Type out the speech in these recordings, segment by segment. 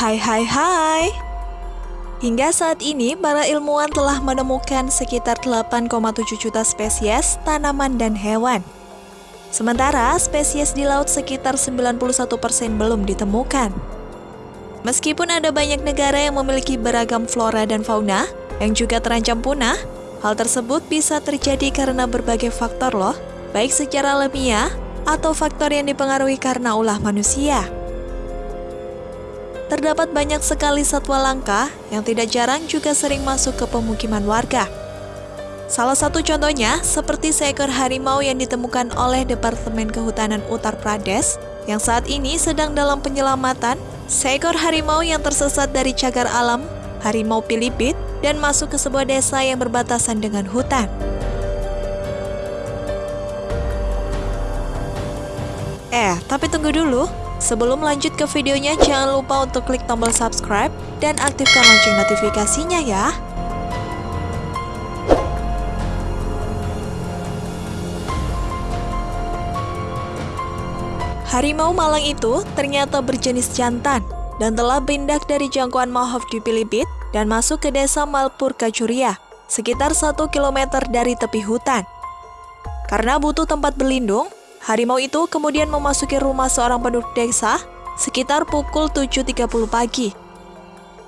Hai hai hai Hingga saat ini, para ilmuwan telah menemukan sekitar 8,7 juta spesies tanaman dan hewan. Sementara spesies di laut sekitar 91% belum ditemukan. Meskipun ada banyak negara yang memiliki beragam flora dan fauna yang juga terancam punah, hal tersebut bisa terjadi karena berbagai faktor loh, baik secara alamiah atau faktor yang dipengaruhi karena ulah manusia terdapat banyak sekali satwa langka yang tidak jarang juga sering masuk ke pemukiman warga. Salah satu contohnya seperti seekor harimau yang ditemukan oleh Departemen Kehutanan Uttar Pradesh yang saat ini sedang dalam penyelamatan. Seekor harimau yang tersesat dari cagar alam, harimau Pilipit, dan masuk ke sebuah desa yang berbatasan dengan hutan. Eh, tapi tunggu dulu. Sebelum lanjut ke videonya, jangan lupa untuk klik tombol subscribe dan aktifkan lonceng notifikasinya ya. Harimau Malang itu ternyata berjenis jantan dan telah pindah dari jangkauan Mahov di Pilipit dan masuk ke desa Malpur Kacuria, sekitar 1 km dari tepi hutan. Karena butuh tempat berlindung, Harimau itu kemudian memasuki rumah seorang penduduk desa sekitar pukul 7.30 pagi.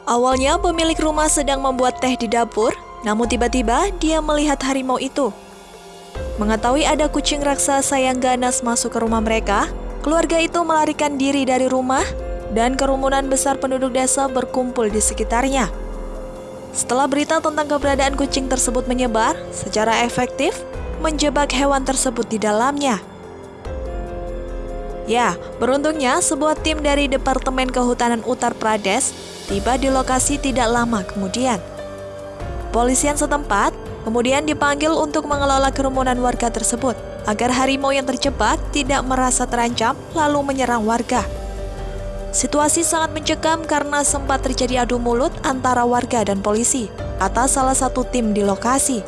Awalnya pemilik rumah sedang membuat teh di dapur, namun tiba-tiba dia melihat harimau itu. Mengetahui ada kucing raksasa yang ganas masuk ke rumah mereka, keluarga itu melarikan diri dari rumah dan kerumunan besar penduduk desa berkumpul di sekitarnya. Setelah berita tentang keberadaan kucing tersebut menyebar, secara efektif menjebak hewan tersebut di dalamnya. Ya, beruntungnya sebuah tim dari Departemen Kehutanan Uttar Pradesh tiba di lokasi tidak lama kemudian. Polisian setempat kemudian dipanggil untuk mengelola kerumunan warga tersebut agar harimau yang terjebak tidak merasa terancam lalu menyerang warga. Situasi sangat mencekam karena sempat terjadi adu mulut antara warga dan polisi atas salah satu tim di lokasi.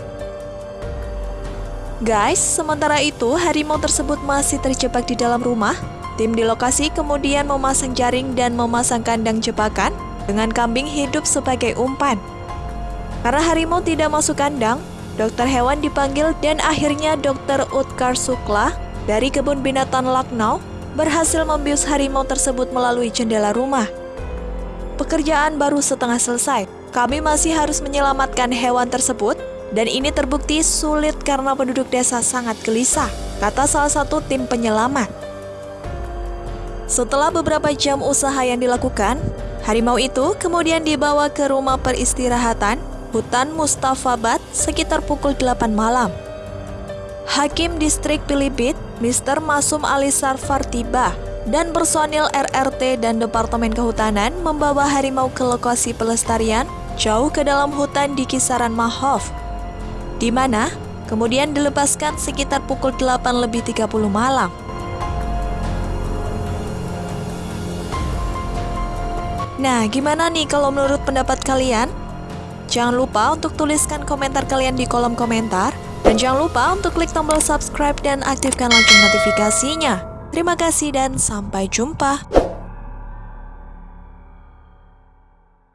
Guys, sementara itu harimau tersebut masih terjebak di dalam rumah. Tim di lokasi kemudian memasang jaring dan memasang kandang jebakan dengan kambing hidup sebagai umpan. Karena harimau tidak masuk kandang, dokter hewan dipanggil dan akhirnya dokter Utkar Sukla dari kebun binatang Lucknow berhasil membius harimau tersebut melalui jendela rumah. Pekerjaan baru setengah selesai. Kami masih harus menyelamatkan hewan tersebut dan ini terbukti sulit karena penduduk desa sangat gelisah, kata salah satu tim penyelamat. Setelah beberapa jam usaha yang dilakukan, harimau itu kemudian dibawa ke rumah peristirahatan hutan Mustafabad sekitar pukul 8 malam. Hakim Distrik Pilipit, Mr. Masum Ali Sarfar tiba dan personil RRT dan Departemen Kehutanan membawa harimau ke lokasi pelestarian jauh ke dalam hutan di kisaran Mahov, di mana kemudian dilepaskan sekitar pukul 8 lebih 30 malam. Nah, gimana nih kalau menurut pendapat kalian? Jangan lupa untuk tuliskan komentar kalian di kolom komentar. Dan jangan lupa untuk klik tombol subscribe dan aktifkan lonceng notifikasinya. Terima kasih dan sampai jumpa.